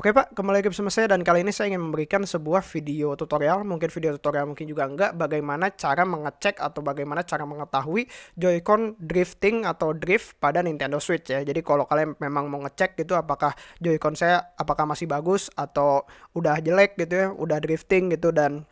Oke Pak, kembali lagi bersama saya dan kali ini saya ingin memberikan sebuah video tutorial, mungkin video tutorial mungkin juga enggak, bagaimana cara mengecek atau bagaimana cara mengetahui Joy-Con drifting atau drift pada Nintendo Switch ya. Jadi kalau kalian memang mau ngecek gitu apakah Joy-Con saya apakah masih bagus atau udah jelek gitu ya, udah drifting gitu dan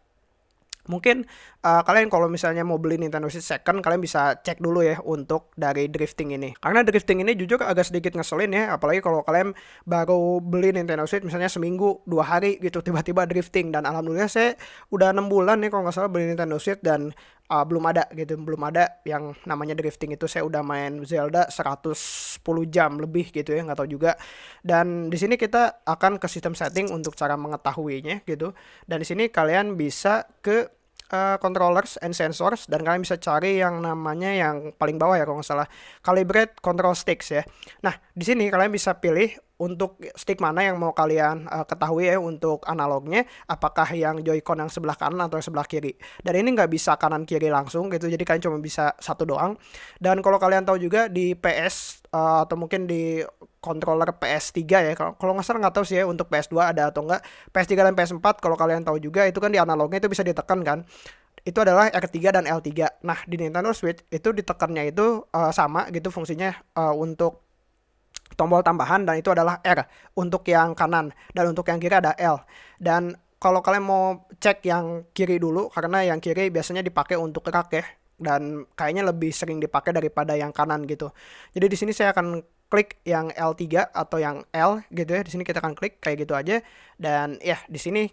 Mungkin uh, kalian kalau misalnya mau beli Nintendo Switch second, kalian bisa cek dulu ya untuk dari drifting ini. Karena drifting ini jujur agak sedikit ngeselin ya, apalagi kalau kalian baru beli Nintendo Switch misalnya seminggu, dua hari gitu tiba-tiba drifting. Dan alhamdulillah saya udah enam bulan nih kalau nggak salah beli Nintendo Switch dan uh, belum ada gitu, belum ada yang namanya drifting itu. Saya udah main Zelda 110 jam lebih gitu ya, nggak tahu juga. Dan di sini kita akan ke sistem setting untuk cara mengetahuinya gitu. Dan di sini kalian bisa ke uh, controllers and sensors dan kalian bisa cari yang namanya yang paling bawah ya kalau nggak salah. Calibrate control sticks ya. Nah di sini kalian bisa pilih untuk stick mana yang mau kalian uh, ketahui ya untuk analognya apakah yang joycon yang sebelah kanan atau yang sebelah kiri. Dan ini nggak bisa kanan kiri langsung gitu jadi kalian cuma bisa satu doang. Dan kalau kalian tahu juga di PS uh, eh, atau mungkin di controller PS3 ya. Kalau nggak salah nggak tahu sih ya untuk PS2 ada atau enggak PS3 dan PS4 kalau kalian tahu juga itu kan di analognya itu bisa ditekan kan. Itu adalah R3 dan L3 nah di Nintendo Switch itu ditekannya itu uh, sama gitu fungsinya uh, untuk tombol tambahan dan itu adalah R untuk yang kanan dan untuk yang kiri ada L. Dan kalau kalian mau cek yang kiri dulu karena yang kiri biasanya dipakai untuk gerak ya dan kayaknya lebih sering dipakai daripada yang kanan gitu. Jadi di sini saya akan klik yang L3 atau yang L gitu ya. Di sini kita akan klik kayak gitu aja dan ya di sini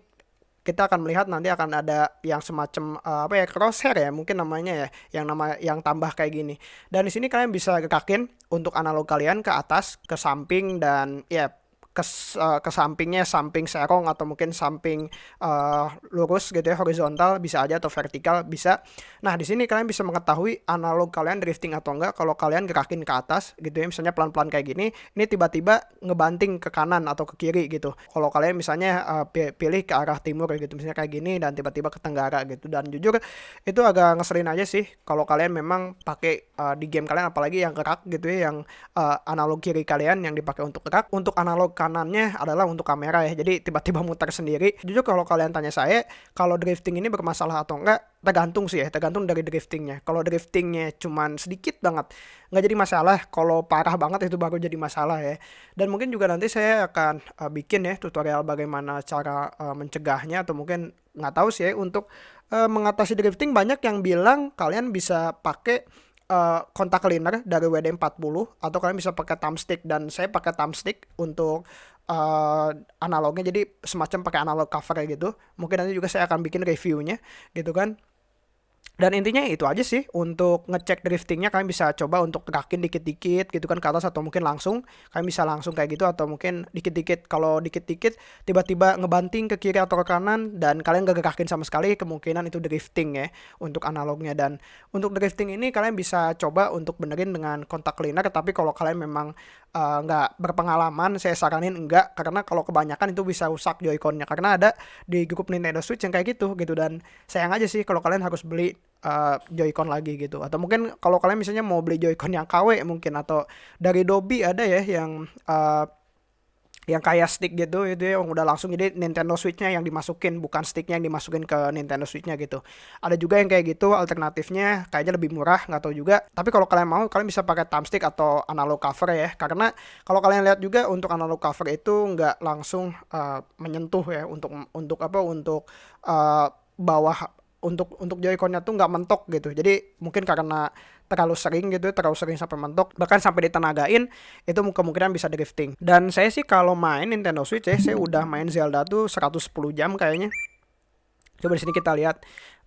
kita akan melihat nanti akan ada yang semacam uh, apa ya crosshair ya mungkin namanya ya yang nama yang tambah kayak gini dan di sini kalian bisa gerakin untuk analog kalian ke atas ke samping dan ya ke, uh, ke sampingnya samping serong atau mungkin samping uh, lurus gitu ya horizontal bisa aja atau vertikal bisa. Nah di sini kalian bisa mengetahui analog kalian drifting atau enggak kalau kalian gerakin ke atas gitu ya misalnya pelan-pelan kayak gini ini tiba-tiba ngebanting ke kanan atau ke kiri gitu. Kalau kalian misalnya uh, pilih ke arah timur gitu misalnya kayak gini dan tiba-tiba ke tenggara gitu dan jujur itu agak ngeselin aja sih kalau kalian memang pakai uh, di game kalian apalagi yang gerak gitu ya yang uh, analog kiri kalian yang dipakai untuk gerak untuk analog kanannya adalah untuk kamera ya. Jadi tiba-tiba muter sendiri. Jujur kalau kalian tanya saya, kalau drifting ini bermasalah atau enggak, tergantung sih ya, tergantung dari driftingnya. Kalau driftingnya cuman sedikit banget, nggak jadi masalah. Kalau parah banget itu baru jadi masalah ya. Dan mungkin juga nanti saya akan uh, bikin ya tutorial bagaimana cara uh, mencegahnya atau mungkin nggak tahu sih ya untuk uh, mengatasi drifting banyak yang bilang kalian bisa pakai uh, kontak cleaner dari WD40 atau kalian bisa pakai thumbstick dan saya pakai thumbstick untuk uh, analognya. Jadi semacam pakai analog cover gitu. Mungkin nanti juga saya akan bikin reviewnya gitu kan dan intinya itu aja sih untuk ngecek driftingnya kalian bisa coba untuk gerakin dikit-dikit gitu kan ke atas atau mungkin langsung. Kalian bisa langsung kayak gitu atau mungkin dikit-dikit. Kalau dikit-dikit tiba-tiba ngebanting ke kiri atau ke kanan dan kalian gak gerakin sama sekali kemungkinan itu drifting ya untuk analognya. Dan untuk drifting ini kalian bisa coba untuk benerin dengan kontak cleaner tapi kalau kalian memang uh, nggak berpengalaman saya saranin enggak karena kalau kebanyakan itu bisa rusak joyconnya. Karena ada di grup Nintendo Switch yang kayak gitu gitu. Dan sayang aja sih kalau kalian harus beli uh, Joy-Con lagi gitu. Atau mungkin kalau kalian misalnya mau beli Joy-Con yang KW mungkin atau dari Dobi ada ya yang uh, yang kayak stick gitu itu ya yang udah langsung. Jadi Nintendo Switch-nya yang dimasukin bukan sticknya yang dimasukin ke Nintendo Switch-nya gitu. Ada juga yang kayak gitu alternatifnya kayaknya lebih murah nggak tahu juga. Tapi kalau kalian mau kalian bisa pakai thumbstick atau analog cover ya. Karena kalau kalian lihat juga untuk analog cover itu nggak langsung uh, menyentuh ya untuk untuk apa untuk uh, bawah untuk untuk Joy-Con-nya tuh nggak mentok gitu. Jadi mungkin karena terlalu sering gitu, terlalu sering sampai mentok, bahkan sampai ditenagain itu kemungkinan bisa drifting. Dan saya sih kalau main Nintendo Switch ya, saya udah main Zelda tuh 110 jam kayaknya. Coba di sini kita lihat.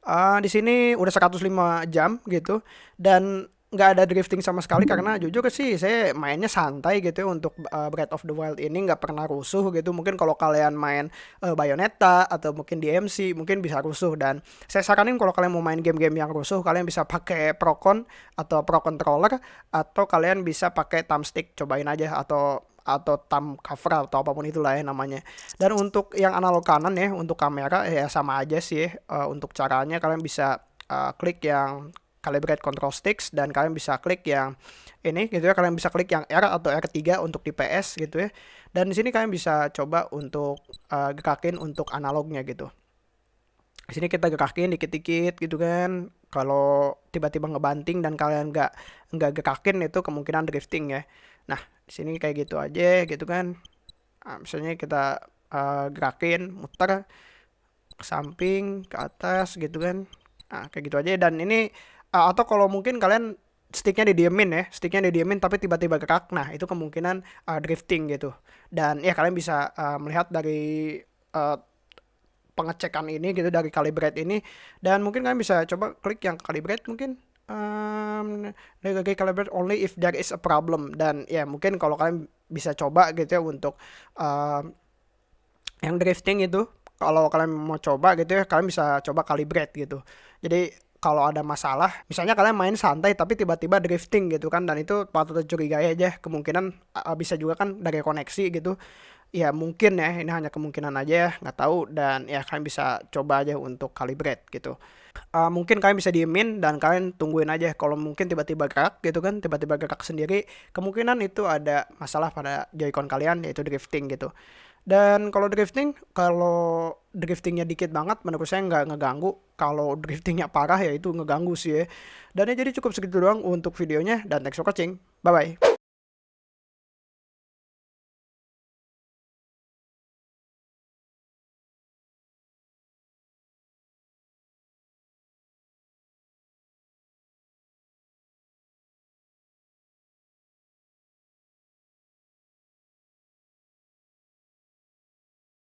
Uh, di sini udah 105 jam gitu dan nggak ada drifting sama sekali karena jujur sih saya mainnya santai gitu ya untuk uh, Breath of the Wild ini nggak pernah rusuh gitu. Mungkin kalau kalian main uh, Bayonetta atau mungkin DMC mungkin bisa rusuh. Dan saya saranin kalau kalian mau main game-game yang rusuh kalian bisa pakai Procon atau Pro Controller atau kalian bisa pakai thumbstick cobain aja atau atau thumb cover atau apa pun itulah ya namanya. Dan untuk yang analog kanan ya untuk kamera ya sama aja sih uh, untuk caranya kalian bisa uh, klik yang calibrate control sticks dan kalian bisa klik yang ini gitu ya. Kalian bisa klik yang R atau R3 untuk di PS gitu ya. Dan di sini kalian bisa coba untuk uh, gerakin untuk analognya gitu. Di sini kita gerakin dikit-dikit gitu kan. Kalau tiba-tiba ngebanting dan kalian nggak nggak gerakin itu kemungkinan drifting ya. Nah di sini kayak gitu aja gitu kan. Nah, misalnya kita uh, gerakin muter ke samping ke atas gitu kan. Nah kayak gitu aja. Dan ini uh, atau kalau mungkin kalian sticknya didiemin ya sticknya didiemin tapi tiba-tiba gerak nah itu kemungkinan uh, drifting gitu. Dan ya kalian bisa uh, melihat dari uh, pengecekan ini gitu dari calibrate ini. Dan mungkin kalian bisa coba klik yang calibrate mungkin um, dari calibrate only if there is a problem. Dan ya mungkin kalau kalian bisa coba gitu ya untuk uh, yang drifting itu kalau kalian mau coba gitu ya kalian bisa coba calibrate gitu. Jadi kalau ada masalah misalnya kalian main santai tapi tiba-tiba drifting gitu kan dan itu patut dicurigai aja kemungkinan bisa juga kan dari koneksi gitu. Ya mungkin ya ini hanya kemungkinan aja ya nggak tahu dan ya kalian bisa coba aja untuk calibrate gitu. Uh, mungkin kalian bisa diemin dan kalian tungguin aja kalau mungkin tiba-tiba gerak gitu kan tiba-tiba gerak sendiri kemungkinan itu ada masalah pada joycon kalian yaitu drifting gitu dan kalau drifting, kalau driftingnya dikit banget, menurut saya nggak ngeganggu. Kalau driftingnya parah ya itu ngeganggu sih ya. Dan ya jadi cukup segitu doang untuk videonya. Dan thanks for watching. Bye-bye.